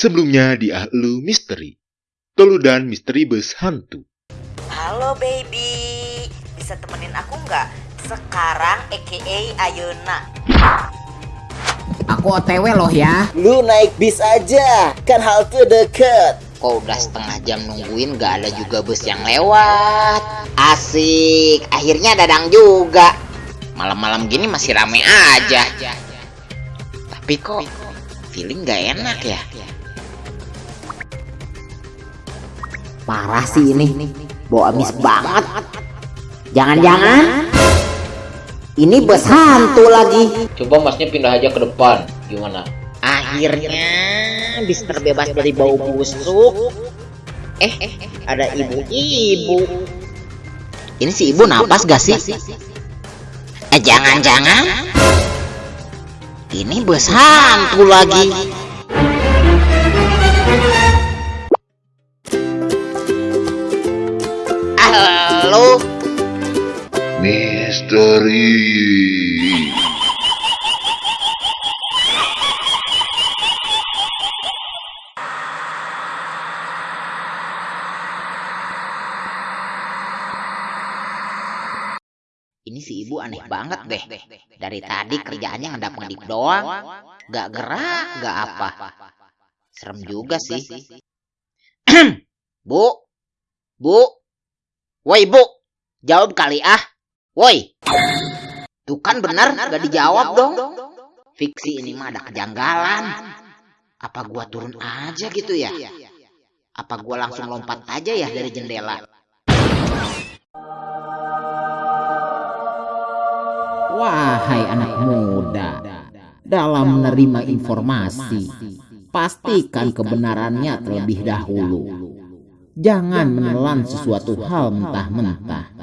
Sebelumnya di Ahlu Misteri. Toludan Misteri Bus Hantu. Halo baby, bisa temenin aku nggak? Sekarang aka Ayuna. Aku OTW loh ya. Lu naik bis aja, kan halte deket. Kok udah setengah jam nungguin gak ada juga bus yang lewat. Asik, akhirnya dadang juga. Malam-malam gini masih rame aja. Tapi kok feeling gak enak ya? Parah sih ini, bau amis banget. Jangan-jangan ini bus hantu lagi. Coba masnya pindah aja ke depan. Gimana? Akhirnya bis terbebas dari bau busuk. Eh, ada ibu-ibu. Ini si ibu napas gak sih? Eh, jangan-jangan ini bus hantu lagi. Misteri. ini si ibu aneh banget deh. Dari tadi kerjaannya ngedap-ngedip doang. Gak gerak, gak apa. Serem juga sih. bu, bu, woi bu, jawab kali ah. Woi, tuh kan benar gak dijawab dong. Fiksi ini mah ada kejanggalan. Apa gua turun aja gitu ya? Apa gua langsung lompat aja ya dari jendela? Wahai anak muda, dalam menerima informasi, pastikan kebenarannya terlebih dahulu. Jangan menelan sesuatu hal mentah-mentah.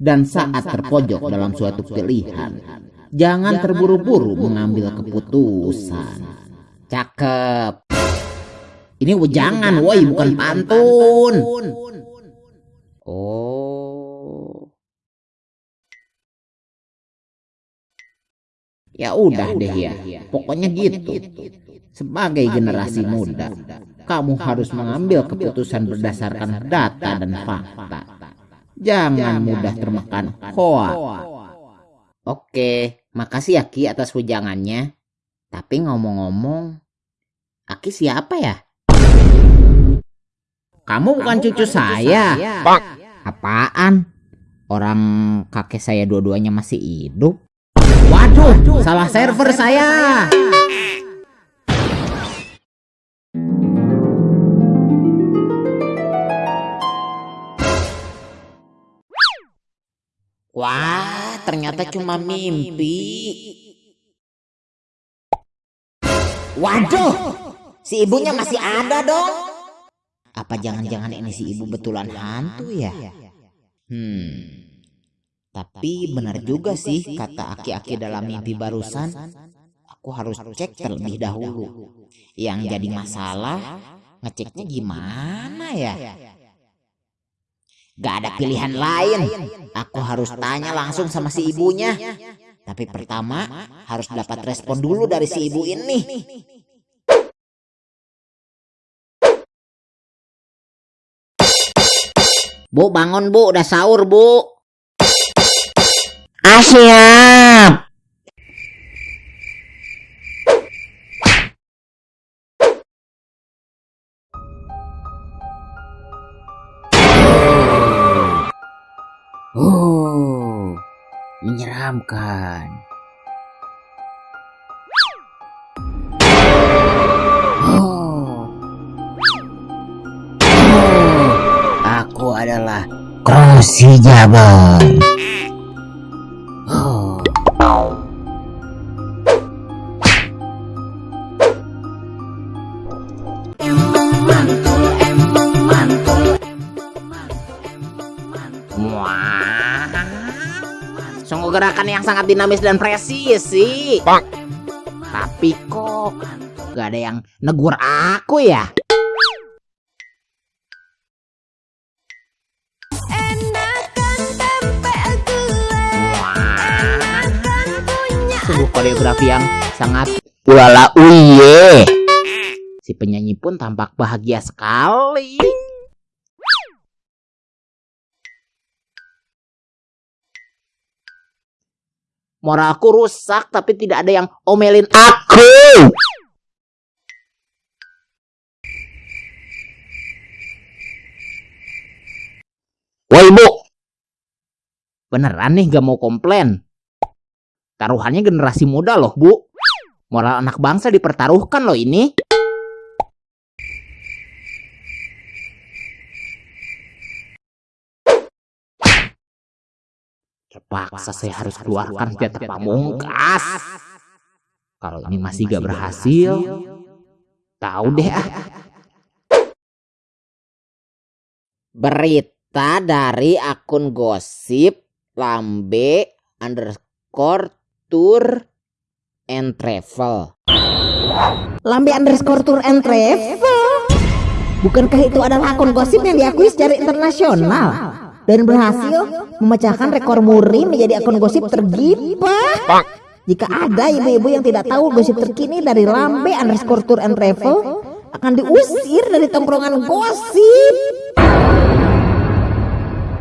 Dan saat terpojok dalam suatu pilihan, jangan terburu-buru mengambil keputusan. Cakep. Ini jangan, woi, bukan pantun. Oh. Ya udah deh ya, pokoknya gitu. Sebagai generasi muda, kamu harus mengambil keputusan berdasarkan data dan fakta. Jangan mudah termakan hoax. Oke, makasih ya Ki atas wejangannya. Tapi ngomong-ngomong, Aki siapa ya? Kamu bukan cucu saya. Apaan? Orang kakek saya dua-duanya masih hidup. Waduh, salah server saya. Wah, ternyata cuma mimpi. Waduh, si ibunya masih ada dong. Apa jangan-jangan ini si ibu betulan hantu ya? Hmm. Tapi benar juga sih kata aki-aki dalam mimpi barusan. Aku harus cek terlebih dahulu. Yang jadi masalah ngeceknya gimana ya? Gak ada pilihan lain. Aku harus tanya langsung sama si ibunya. Tapi pertama harus dapat respon dulu dari si ibu ini. Bu bangun bu, udah sahur bu. Ah Oh, menyeramkan. Oh. Oh, aku adalah Krosi Jabon. Yang sangat dinamis dan presisi. Tapi kok gak ada yang negur aku ya? Sungguh koreografi yang sangat ulala uye. Si Si penyanyi pun tampak bahagia sekali. Moralku rusak tapi tidak ada yang omelin aku. Woi bu, beneran nih gak mau komplain. Taruhannya generasi muda loh bu. Moral anak bangsa dipertaruhkan loh ini. Terpaksa saya harus keluarkan senjata pamungkas. Kalau ini masih gak berhasil, tahu deh ah. Berita dari akun gosip lambe underscore tour and travel. Lambe underscore tour and travel. Bukankah itu adalah akun gosip yang diakui secara internasional dan berhasil memecahkan rekor muri menjadi akun gosip tergibah? Jika ada ibu-ibu yang tidak tahu gosip terkini dari Lambe underscore tour and travel akan diusir dari tongkrongan gosip.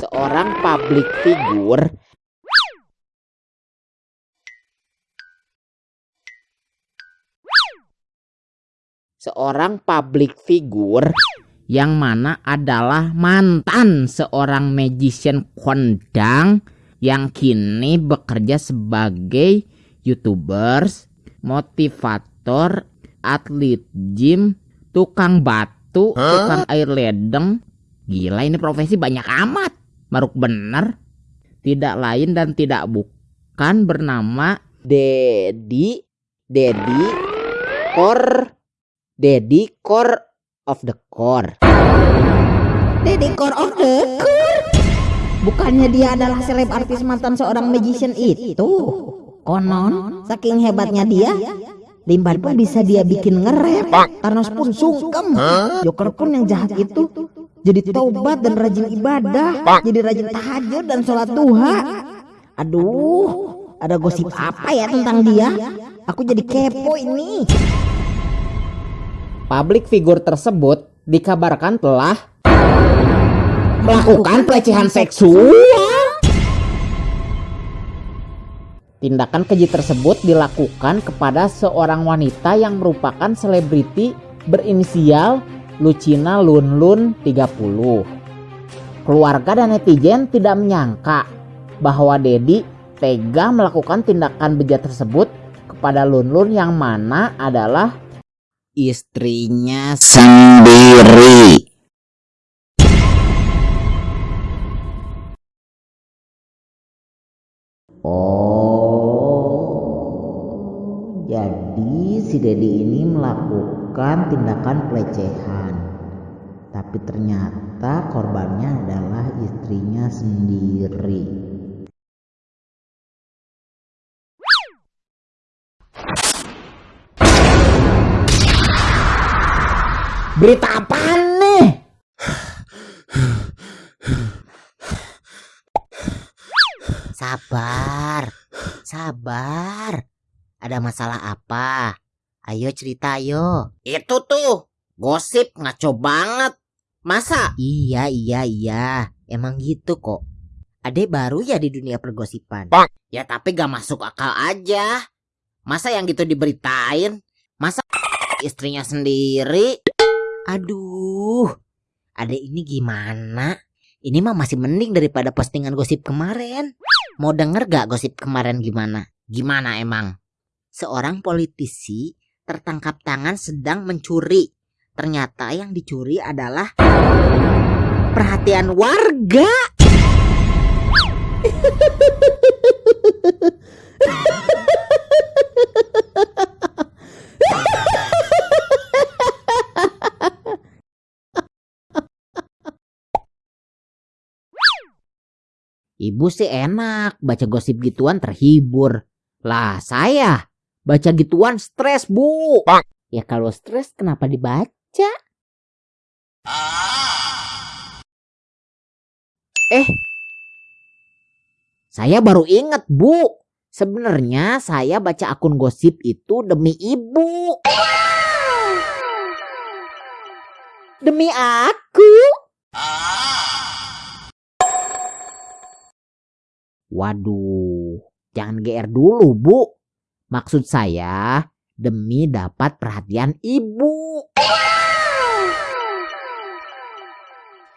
Seorang public figure seorang public figure yang mana adalah mantan seorang magician kondang yang kini bekerja sebagai youtubers, motivator, atlet gym, tukang batu, tukang air ledeng. Gila ini profesi banyak amat. Maruk bener. Tidak lain dan tidak bukan bernama Dedi Dedi Kor Dedi Core of the Core. Deddy Core of the Core. Bukannya dia adalah seleb artis mantan seorang magician itu? Konon, saking hebatnya dia, Limban pun bisa dia bikin ngerep. Thanos pun sungkem. Joker pun yang jahat itu jadi taubat dan rajin ibadah, jadi rajin tahajud dan sholat duha. Aduh, ada gosip apa ya tentang dia? Aku jadi kepo ini. Public figure tersebut dikabarkan telah melakukan pelecehan seksual. Tindakan keji tersebut dilakukan kepada seorang wanita yang merupakan selebriti berinisial Lucina Lunlun 30. Keluarga dan netizen tidak menyangka bahwa Dedi tega melakukan tindakan bejat tersebut kepada Lunlun yang mana adalah istrinya sendiri. Oh, jadi si Dedi ini melakukan tindakan pelecehan. Tapi ternyata korbannya adalah istrinya sendiri. Berita apa nih? Sabar, sabar. Ada masalah apa? Ayo cerita ayo. Itu tuh gosip ngaco banget. Masa? Iya, iya, iya. Emang gitu kok. Ade baru ya di dunia pergosipan. Ya tapi gak masuk akal aja. Masa yang gitu diberitain? Masa istrinya sendiri? Aduh, ade ini gimana? Ini mah masih mending daripada postingan gosip kemarin. Mau denger gak gosip kemarin gimana? Gimana emang? Seorang politisi tertangkap tangan sedang mencuri. Ternyata yang dicuri adalah perhatian warga. Ibu sih enak, baca gosip gituan terhibur. Lah saya, baca gituan stres bu. Ya kalau stres kenapa dibaca? Eh, saya baru inget bu. Sebenarnya saya baca akun gosip itu demi ibu. Demi aku. Waduh, jangan GR dulu, Bu. Maksud saya demi dapat perhatian ibu.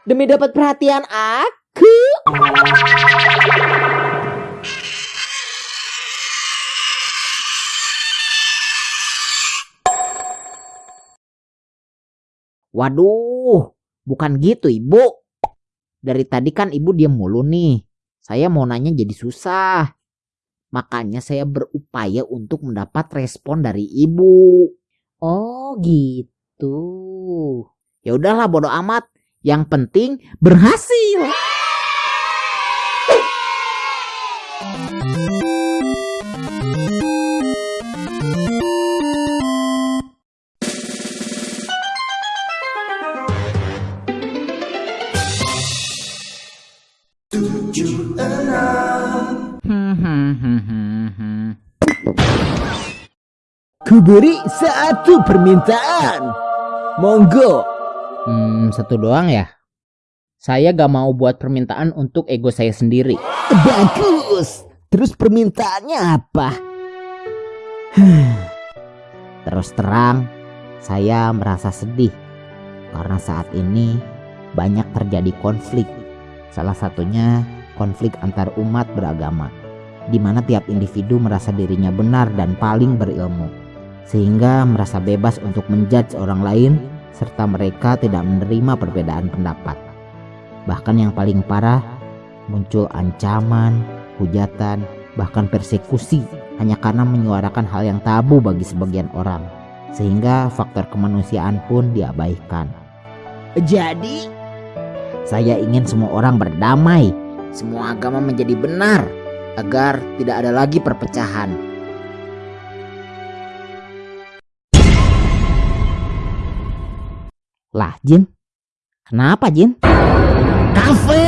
Demi dapat perhatian aku. Waduh, bukan gitu ibu. Dari tadi kan ibu diam mulu nih. Saya mau nanya jadi susah. Makanya saya berupaya untuk mendapat respon dari ibu. Oh gitu. Ya udahlah bodo amat. Yang penting berhasil. Kuberi satu permintaan. Monggo. Hmm, satu doang ya? Saya gak mau buat permintaan untuk ego saya sendiri. Bagus. Terus permintaannya apa? Terus terang, saya merasa sedih karena saat ini banyak terjadi konflik. Salah satunya konflik antar umat beragama, di mana tiap individu merasa dirinya benar dan paling berilmu, sehingga merasa bebas untuk menjudge orang lain serta mereka tidak menerima perbedaan pendapat. Bahkan yang paling parah, muncul ancaman, hujatan, bahkan persekusi hanya karena menyuarakan hal yang tabu bagi sebagian orang. Sehingga faktor kemanusiaan pun diabaikan. Jadi, Saya ingin semua orang berdamai, semua agama menjadi benar, agar tidak ada lagi perpecahan. Lah, Jin. Kenapa, Jin? kafe.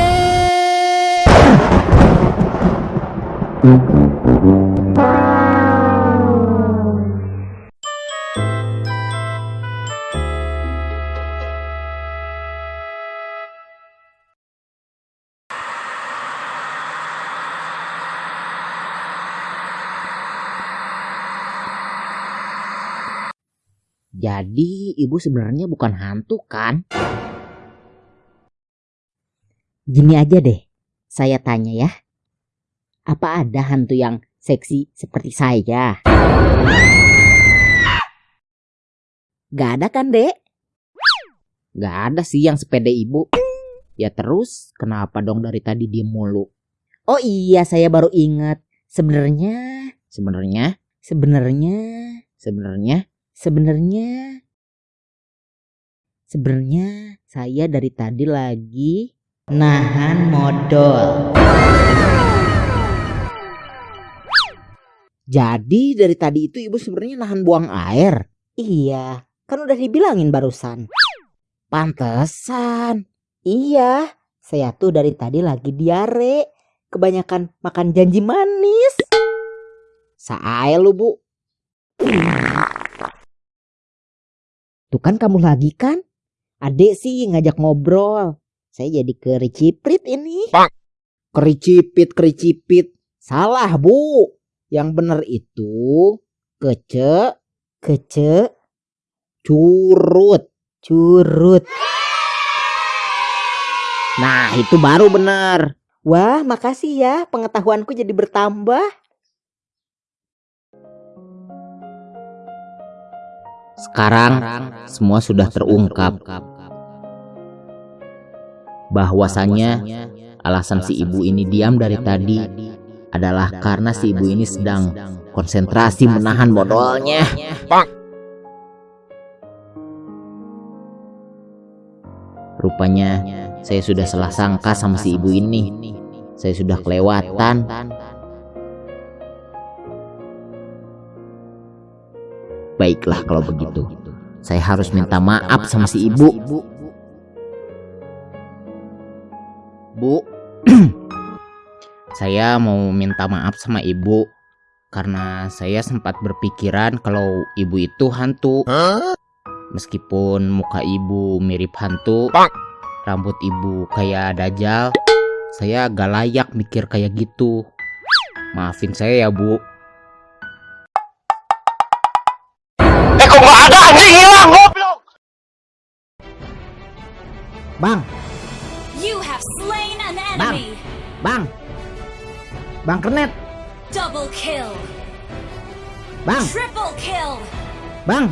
Jadi ibu sebenarnya bukan hantu kan? Gini aja deh, saya tanya ya. Apa ada hantu yang seksi seperti saya? Gak ada kan dek? Gak ada sih yang sepede ibu. Ya terus kenapa dong dari tadi diem mulu? Oh iya saya baru ingat. Sebenarnya, sebenarnya, sebenarnya, sebenarnya, sebenarnya, sebenarnya saya dari tadi lagi nahan modal. Jadi dari tadi itu ibu sebenarnya nahan buang air. Iya, kan udah dibilangin barusan. Pantesan. Iya, saya tuh dari tadi lagi diare. Kebanyakan makan janji manis. Saya lu bu. Tuh kan kamu lagi kan? Adek sih ngajak ngobrol. Saya jadi kericiprit ini. Kericipit, kericipit. Salah bu. Yang bener itu kece, kece, curut, curut. Nah itu baru bener. Wah makasih ya pengetahuanku jadi bertambah. Sekarang semua sudah terungkap. Bahwasannya alasan si ibu ini diam dari tadi adalah karena si ibu ini sedang konsentrasi menahan modalnya. Rupanya saya sudah salah sangka sama si ibu ini. Saya sudah kelewatan. Baiklah kalau begitu. Saya harus minta maaf sama si ibu. Bu, saya mau minta maaf sama ibu karena saya sempat berpikiran kalau ibu itu hantu. Meskipun muka ibu mirip hantu, rambut ibu kayak dajal, saya gak layak mikir kayak gitu. Maafin saya ya, Bu. Bang, bang. Bang Kernet, Double kill. bang, Triple kill. bang.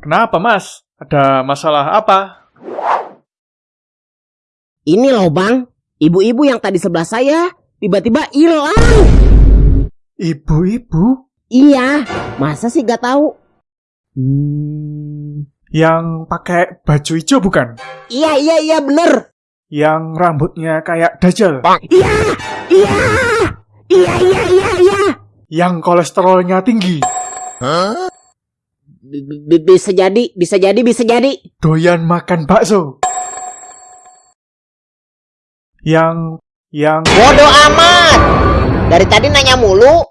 Kenapa mas? Ada masalah apa? Ini loh bang, ibu-ibu yang tadi sebelah saya tiba-tiba hilang. Ibu-ibu Iya, masa sih gak tahu? Hmm, yang pakai baju hijau bukan? iya iya iya bener. Yang rambutnya kayak dajal? Iya, iya, iya iya iya iya. Yang kolesterolnya tinggi? B- b- bisa jadi, bisa jadi, bisa jadi. Doyan makan bakso? Yang... yang... Bodoh amat. Dari tadi nanya mulu.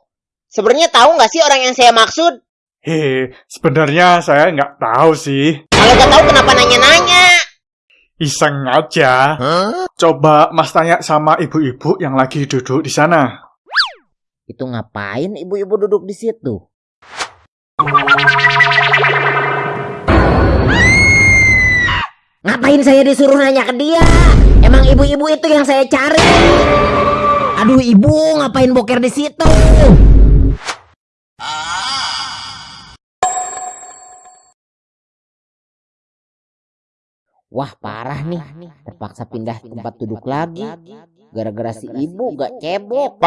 Sebenarnya tahu nggak sih orang yang saya maksud? Hei, sebenarnya saya nggak tahu sih. Kalau nggak tahu kenapa nanya-nanya? Iseng aja. Coba mas tanya sama ibu-ibu yang lagi duduk di sana. Itu ngapain ibu-ibu duduk di situ? Ngapain saya disuruh nanya ke dia? Emang ibu-ibu itu yang saya cari. Aduh ibu, ngapain boker di situ? Wah parah nih, terpaksa pindah tempat duduk lagi. Gara-gara si ibu gak cebok.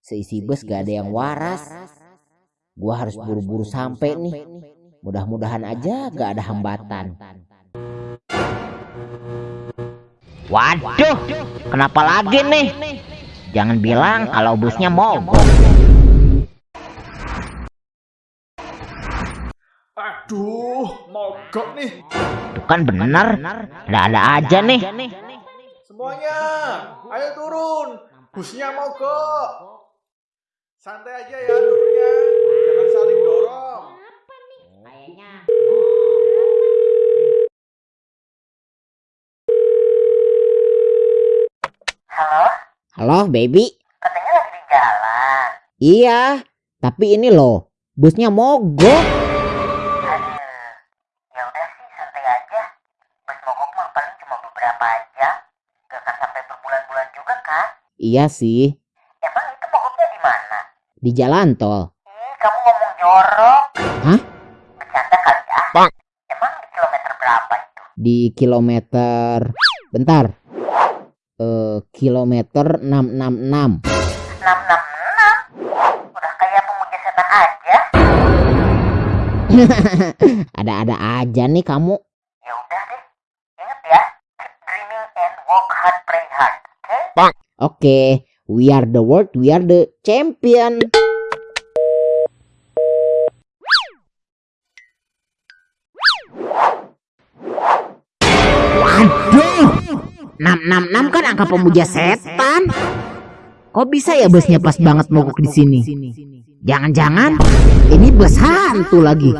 Seisi bus gak ada yang waras. Gua harus buru-buru sampai nih. Mudah-mudahan aja gak ada hambatan. Waduh, kenapa lagi nih? Jangan bilang kalau busnya mogok. Aduh, mogok nih. Itu kan bener, ada-ada aja nih. Semuanya, ayo turun. Busnya mogok. Santai aja ya turunnya. Jangan saling dorong. Halo, baby. Katanya lagi di jalan. Iya, tapi ini loh, busnya mogok. Iya sih, Emang itu mogoknya di mana? di jalan tol. Ih, kamu ngomong jorok. Hah? Bercanda kali ya? Bang. Emang di kilometer berapa itu? Di kilometer... Bentar. Eh, kilometer 666. 666? Udah kayak pemuja setan aja. Ada-ada aja nih kamu. Ya udah deh. Ingat ya. Keep dreaming and work hard, pray hard. Oke? Oke, we are the world, we are the champion. Waduh, 666 kan angka pemuja setan. Kok bisa ya busnya pas banget mogok di sini? Jangan-jangan ini bus hantu lagi.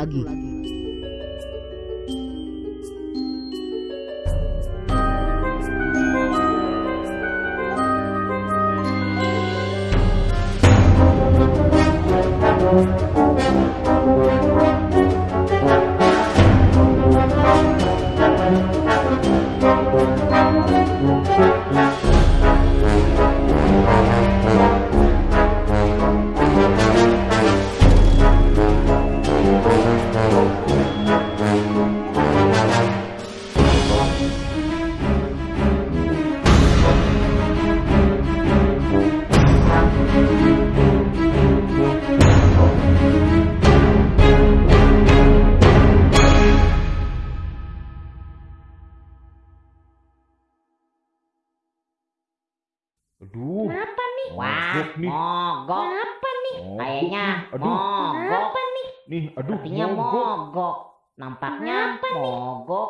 Nampaknya Kenapa mogok.